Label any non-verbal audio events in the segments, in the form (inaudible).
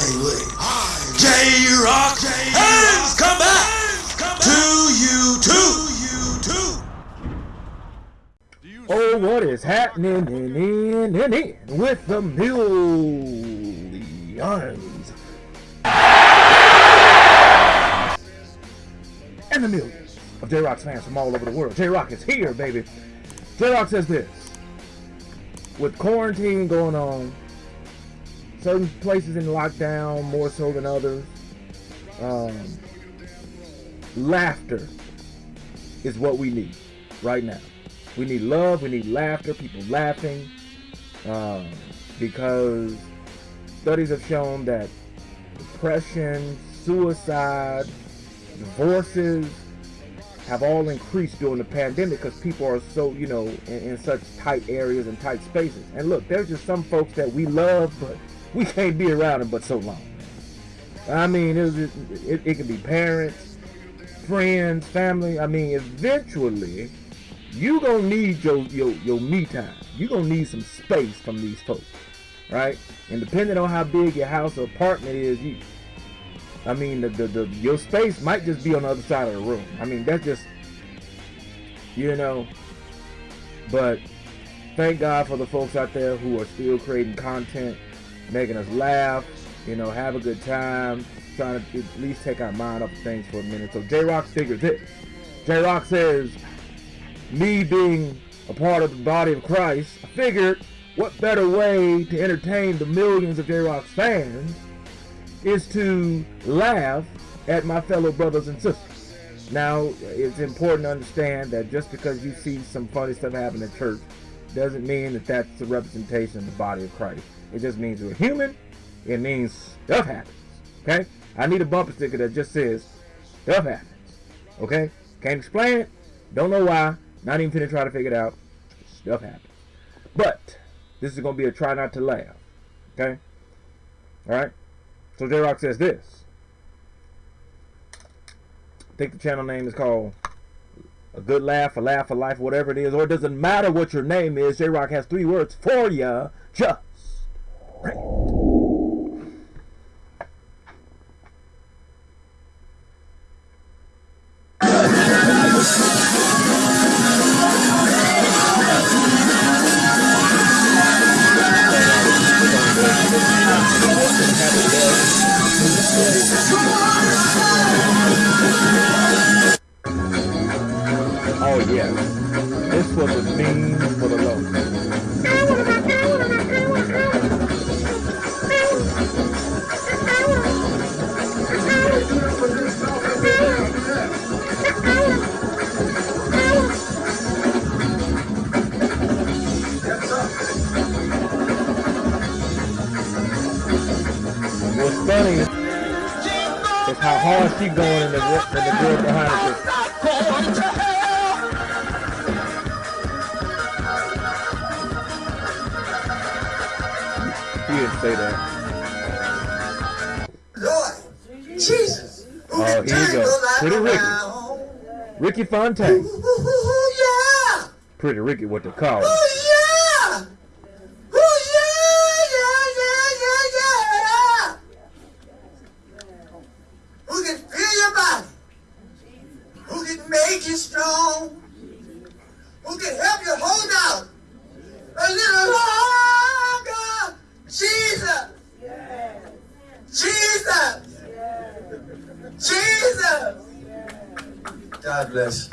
highway. J Rock has come back to YouTube. Oh, what is happening in, in, in, in with the millions? And the millions of J-Rock's fans from all over the world. J-Rock is here, baby. J-Rock says this. With quarantine going on, certain places in lockdown more so than others, um, laughter is what we need right now. We need love. We need laughter. People laughing. Um, because studies have shown that depression, suicide, divorces have all increased during the pandemic because people are so, you know, in, in, such tight areas and tight spaces. And look, there's just some folks that we love, but we can't be around them but so long. I mean, it, it, it can be parents, friends, family. I mean, eventually, you gonna need your your your me time. You gonna need some space from these folks, right? And depending on how big your house or apartment is, you, I mean, the, the the your space might just be on the other side of the room. I mean, that's just, you know. But thank God for the folks out there who are still creating content, making us laugh, you know, have a good time, trying to at least take our mind off of things for a minute. So J Rock figures it. J Rock says me being a part of the body of Christ, I figured what better way to entertain the millions of J-Rock's fans is to laugh at my fellow brothers and sisters. Now, it's important to understand that just because you see some funny stuff happen at church doesn't mean that that's a representation of the body of Christ. It just means we're human. It means stuff happens. Okay? I need a bumper sticker that just says stuff happens. Okay? Can't explain it. Don't know why. Not even finna try to figure it out. Stuff happens. But this is gonna be a try not to laugh. Okay? Alright? So J Rock says this. I think the channel name is called A Good Laugh, A Laugh, A Life, whatever it is. Or it doesn't matter what your name is. J Rock has three words for ya. Just right. Hard she going in the, in the girl behind her. He didn't say that. Lord, Jesus. Oh, here you go. Pretty Ricky. Ricky Fontaine. Pretty Ricky, what they call him. God bless.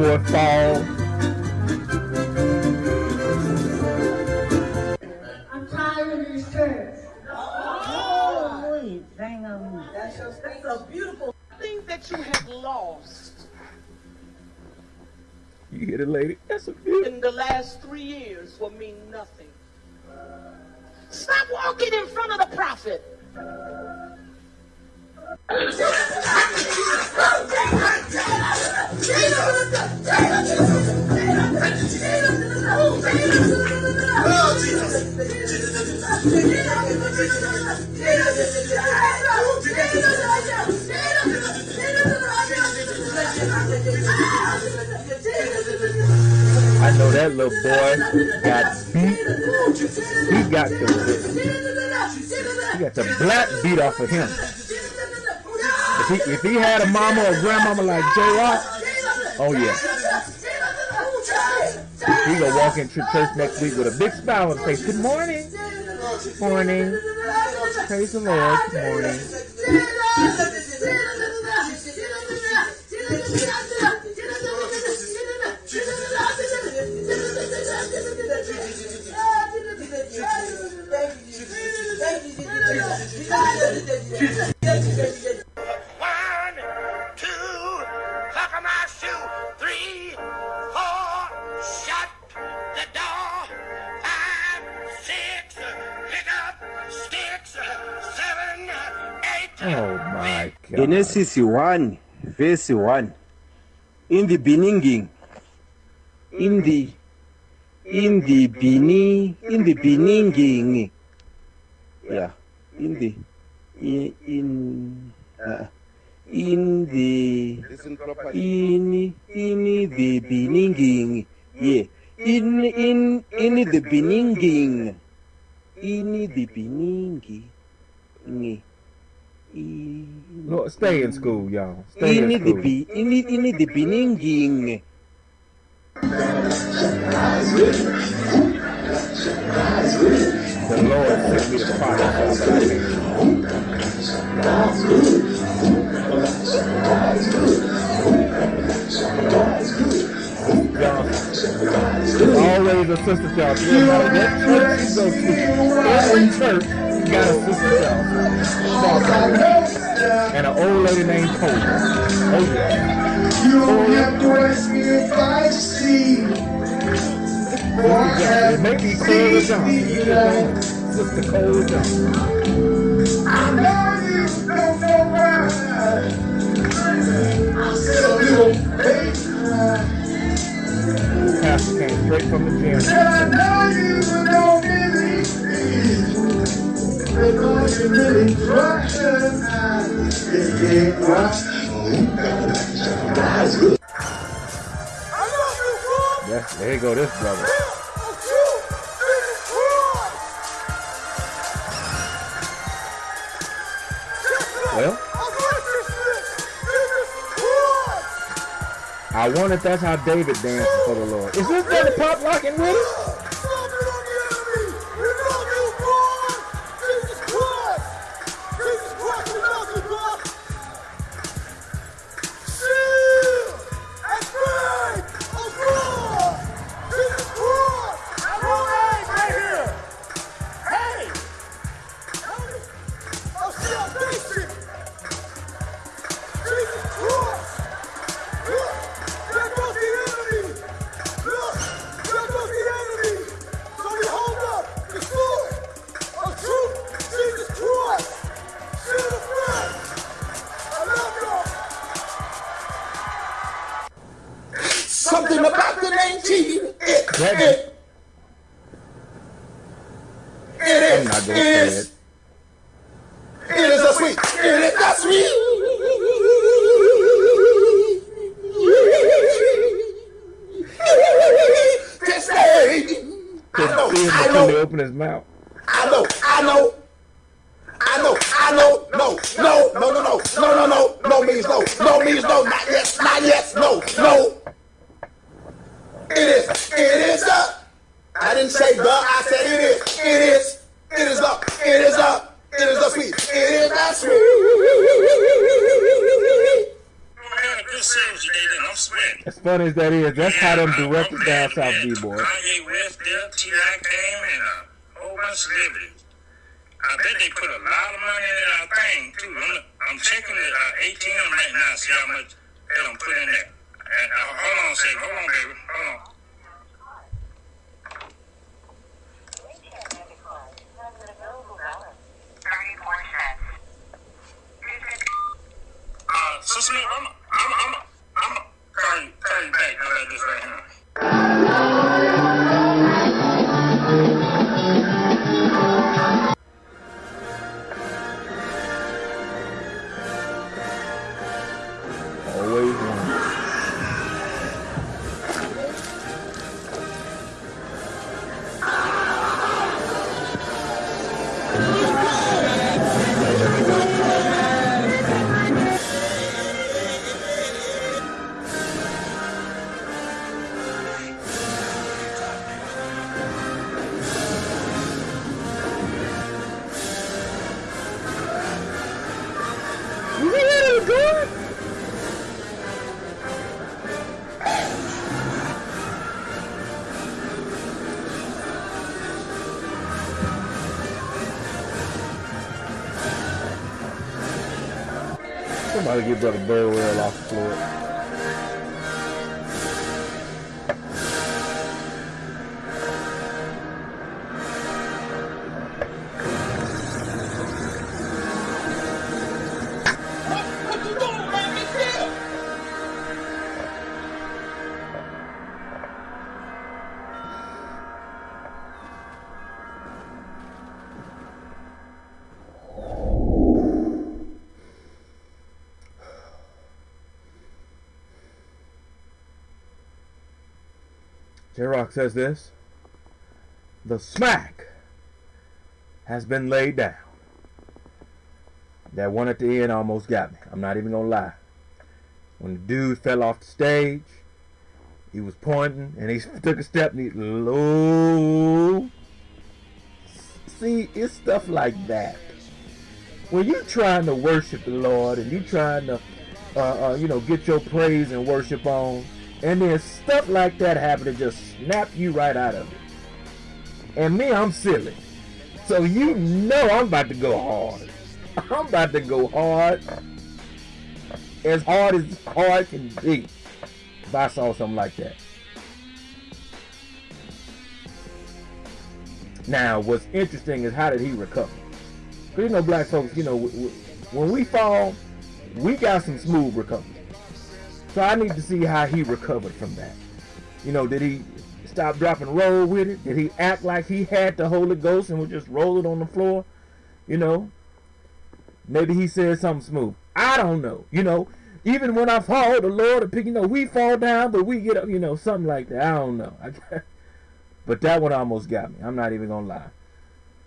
If that keyboard fall, I'm tired of this church. Holy thing of That's, just, that's a beautiful thing that you have lost you hear the lady? That's a beautiful. in the last three years will mean nothing. Stop walking in front of the prophet. (laughs) I know that little boy got beat. He got the he got the black beat off of him. If he if he had a mama or grandmama like J Rock, oh yeah. He gonna walk into church next week with a big smile and say, Good morning. Morning. Praise the Lord. Morning. God. Genesis 1, verse 1. In the beginning, in the, in the beginning, in the beginning, yeah, in the, in, in, uh, in the, in, in the beginning, yeah, in, in, in the beginning, in the beginning, Look, stay in school, y'all. Stay ini in school. in ini the dibininging. The Lord sent me the prophet. Always a sister, y'all. You know, that church is so cute. Every church got a sister and an old lady named Cobra. Oh, you don't have to ask me if I see. Or I have Maybe Cobra Johnson. Sister Cobra Johnson. I know you don't know why. I'm little baby. Pastor came straight from the gym. I know you Yes, there you go, this brother. Well, I wonder if that's how David danced for the Lord. Is this brother pop locking with us? To open his mouth. I know, I know, funny as that is, that's how them directors down south be, boy. Kanye West there, T.I. came, and a whole bunch of celebrities. I bet they put a lot of money in that thing, too. I'm, I'm checking the uh, ATM right now, see how much they don't put in there. And, uh, hold on a second. Hold on, baby. Somebody get Brother Burwell off the floor. J Rock says this The smack has been laid down. That one at the end almost got me. I'm not even gonna lie. When the dude fell off the stage, he was pointing and he (laughs) took a step and he low. See, it's stuff like that. When you're trying to worship the Lord and you're trying to, uh, uh, you know, get your praise and worship on, and then stuff like that happen to just snap you right out of it. And me, I'm silly. So you know I'm about to go hard. (laughs) I'm about to go hard. As hard as hard can be. If I saw something like that. Now, what's interesting is how did he recover? Because you know, black folks, you know, when we fall, we got some smooth recovery. So I need to see how he recovered from that. You know, did he stop, drop, and roll with it? Did he act like he had the Holy Ghost and would just roll it on the floor? You know, maybe he said something smooth. I don't know. You know, even when I fall, the Lord will. You know, we fall down, but we get up. You know, something like that. I don't know. (laughs) but that one almost got me. I'm not even gonna lie.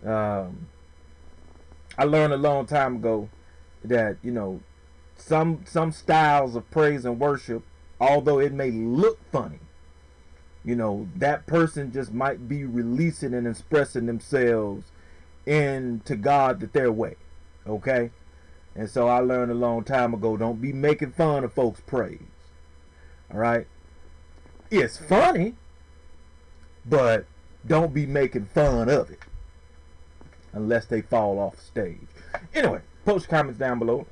Um, I learned a long time ago that you know some some styles of praise and worship, although it may look funny, you know, that person just might be releasing and expressing themselves into God that their way. Okay? And so I learned a long time ago, don't be making fun of folks' praise. Alright? It's funny, but don't be making fun of it. Unless they fall off stage. Anyway, post comments down below.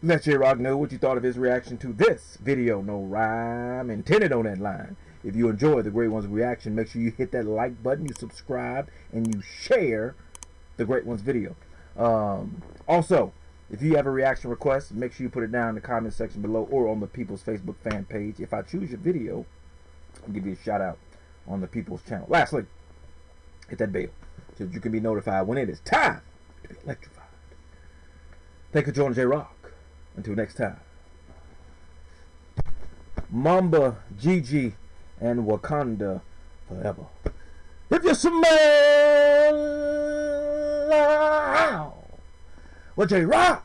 Let J Rock know what you thought of his reaction to this video. No rhyme intended on that line. If you enjoy the Great Ones reaction, make sure you hit that like button, you subscribe, and you share the Great Ones video. Um, also, if you have a reaction request, make sure you put it down in the comment section below or on the People's Facebook fan page. If I choose your video, I'll give you a shout out on the People's channel. Lastly, hit that bell so that you can be notified when it is time to be electrified. Thank you for joining J Rock. Until next time. Mamba, Gigi, and Wakanda forever. If you smell what J Rock